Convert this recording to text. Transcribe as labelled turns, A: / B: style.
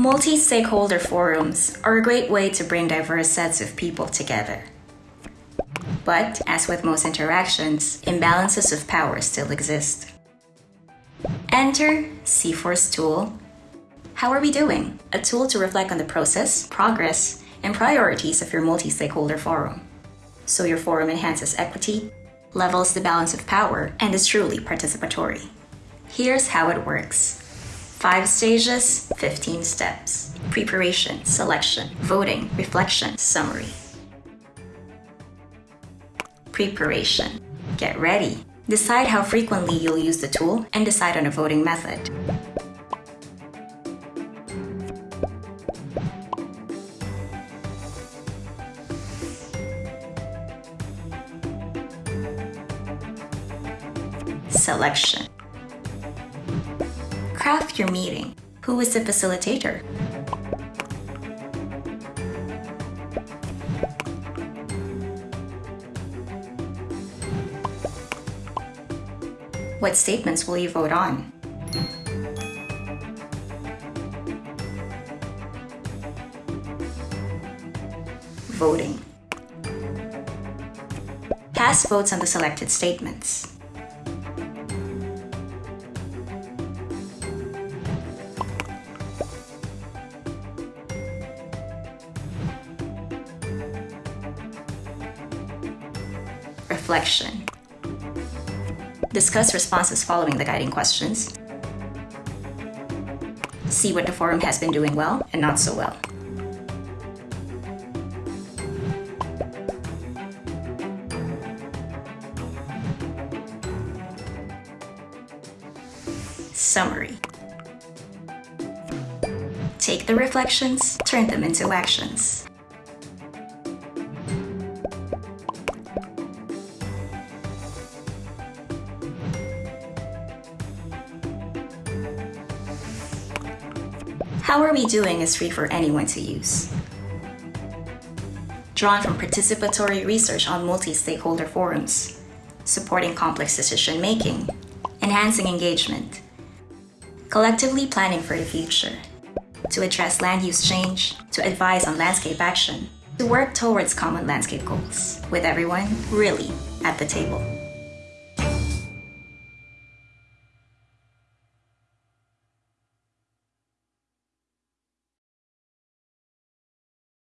A: Multi-stakeholder forums are a great way to bring diverse sets of people together. But, as with most interactions, imbalances of power still exist. Enter CIFOR's tool. How are we doing? A tool to reflect on the process, progress, and priorities of your multi-stakeholder forum. So your forum enhances equity, levels the balance of power, and is truly participatory. Here's how it works. 5 stages, 15 steps. Preparation, selection, voting, reflection, summary. Preparation. Get ready. Decide how frequently you'll use the tool and decide on a voting method. Selection. Craft your meeting. Who is the facilitator? What statements will you vote on? Voting. Cast votes on the selected statements. Reflection. Discuss responses following the guiding questions. See what the forum has been doing well and not so well. Summary. Take the reflections, turn them into actions. How Are We Doing is free for anyone to use. Drawn from participatory research on multi-stakeholder forums, supporting complex decision-making, enhancing engagement, collectively planning for the future, to address land use change, to advise on landscape action, to work towards common landscape goals, with everyone really at the table.